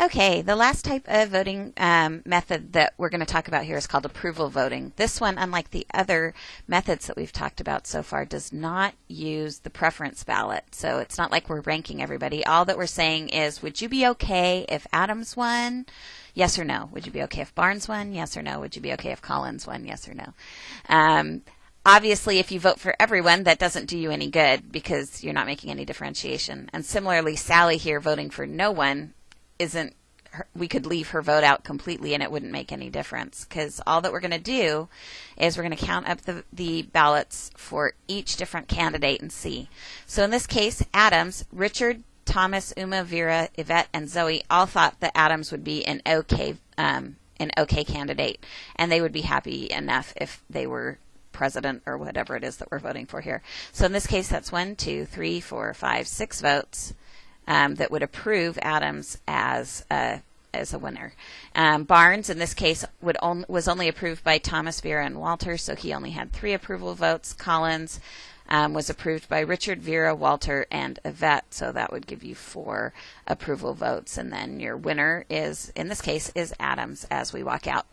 Okay, the last type of voting um, method that we're going to talk about here is called approval voting. This one, unlike the other methods that we've talked about so far, does not use the preference ballot. So it's not like we're ranking everybody. All that we're saying is, would you be okay if Adams won? Yes or no? Would you be okay if Barnes won? Yes or no? Would you be okay if Collins won? Yes or no? Um, obviously, if you vote for everyone, that doesn't do you any good because you're not making any differentiation. And similarly, Sally here voting for no one isn't we could leave her vote out completely and it wouldn't make any difference because all that we're going to do is we're going to count up the, the ballots for each different candidate and see. So in this case, Adams, Richard, Thomas, Uma, Vera, Yvette, and Zoe all thought that Adams would be an okay um, an okay candidate, and they would be happy enough if they were president or whatever it is that we're voting for here. So in this case, that's one, two, three, four, five, six votes um, that would approve Adams as a as a winner. Um, Barnes, in this case, would on, was only approved by Thomas, Vera, and Walter, so he only had three approval votes. Collins um, was approved by Richard, Vera, Walter, and Yvette, so that would give you four approval votes. And then your winner is, in this case, is Adams as we walk out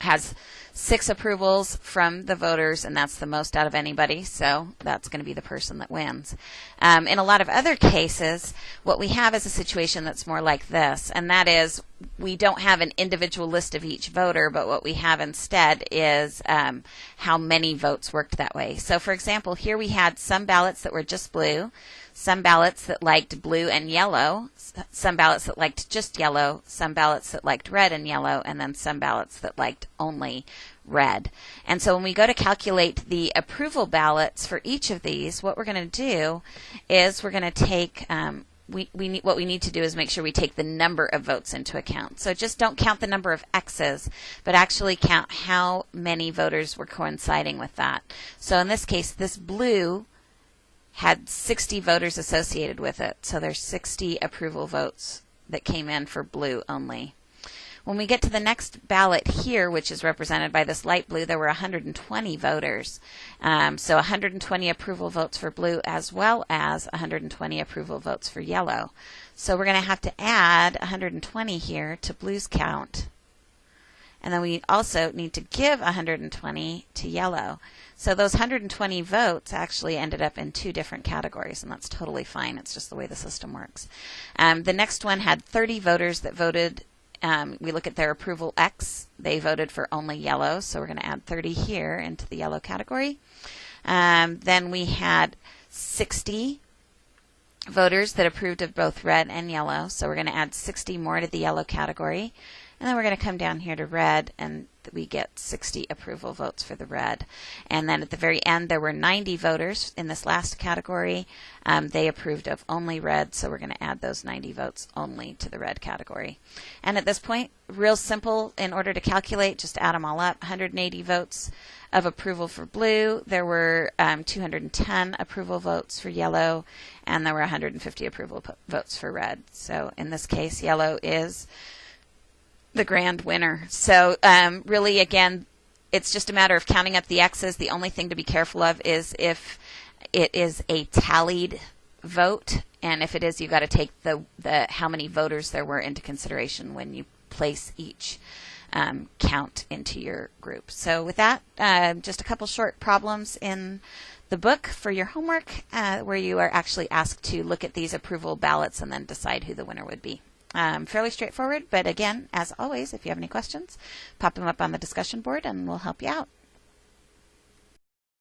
has six approvals from the voters, and that's the most out of anybody, so that's going to be the person that wins. Um, in a lot of other cases, what we have is a situation that's more like this, and that is we don't have an individual list of each voter, but what we have instead is um, how many votes worked that way. So, for example, here we had some ballots that were just blue, some ballots that liked blue and yellow, some ballots that liked just yellow, some ballots that liked red and yellow, and then some ballots that liked only red. And so when we go to calculate the approval ballots for each of these, what we're going to do is we're going to take um, we, we need, what we need to do is make sure we take the number of votes into account. So just don't count the number of X's, but actually count how many voters were coinciding with that. So in this case, this blue had 60 voters associated with it. So there's 60 approval votes that came in for blue only. When we get to the next ballot here, which is represented by this light blue, there were 120 voters. Um, so 120 approval votes for blue as well as 120 approval votes for yellow. So we're going to have to add 120 here to blue's count. And then we also need to give 120 to yellow. So those 120 votes actually ended up in two different categories, and that's totally fine. It's just the way the system works. Um, the next one had 30 voters that voted. Um, we look at their approval X. They voted for only yellow, so we're going to add 30 here into the yellow category. Um, then we had 60 voters that approved of both red and yellow, so we're going to add 60 more to the yellow category. And then we're going to come down here to red and we get 60 approval votes for the red. And then at the very end, there were 90 voters in this last category. Um, they approved of only red, so we're going to add those 90 votes only to the red category. And at this point, real simple in order to calculate, just add them all up. 180 votes of approval for blue. There were um, 210 approval votes for yellow, and there were 150 approval votes for red. So in this case, yellow is the grand winner. So um, really, again, it's just a matter of counting up the X's. The only thing to be careful of is if it is a tallied vote, and if it is, you've got to take the the how many voters there were into consideration when you place each um, count into your group. So with that, uh, just a couple short problems in the book for your homework, uh, where you are actually asked to look at these approval ballots and then decide who the winner would be. Um, fairly straightforward, but again, as always, if you have any questions, pop them up on the discussion board and we'll help you out.